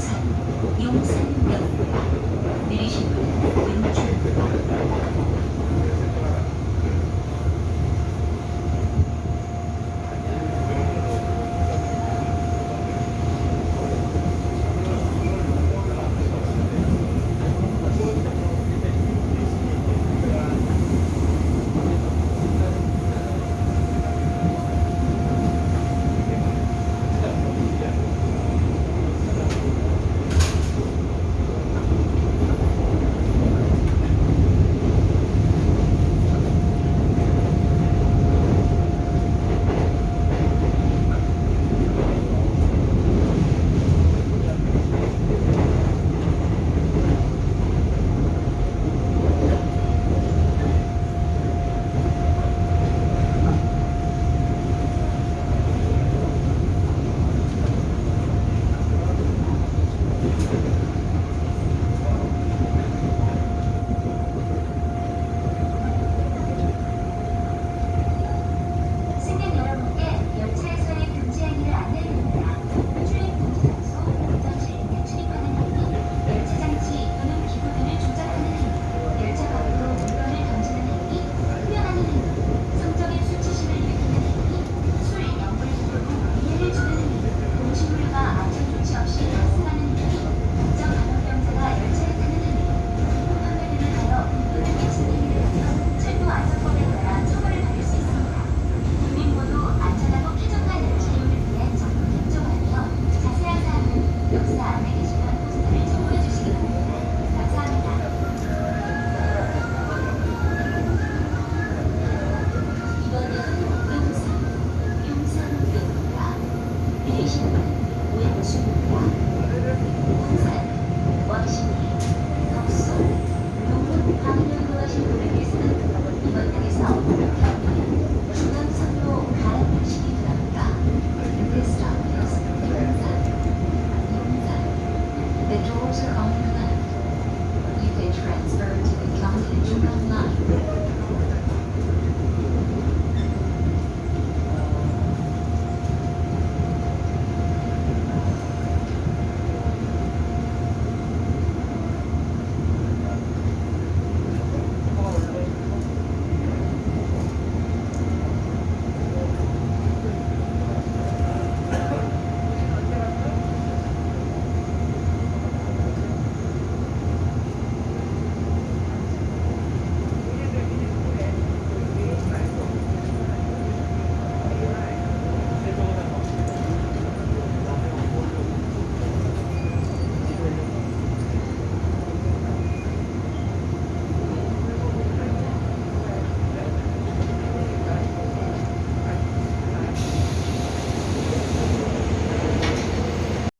용산, 용산역, 내리시고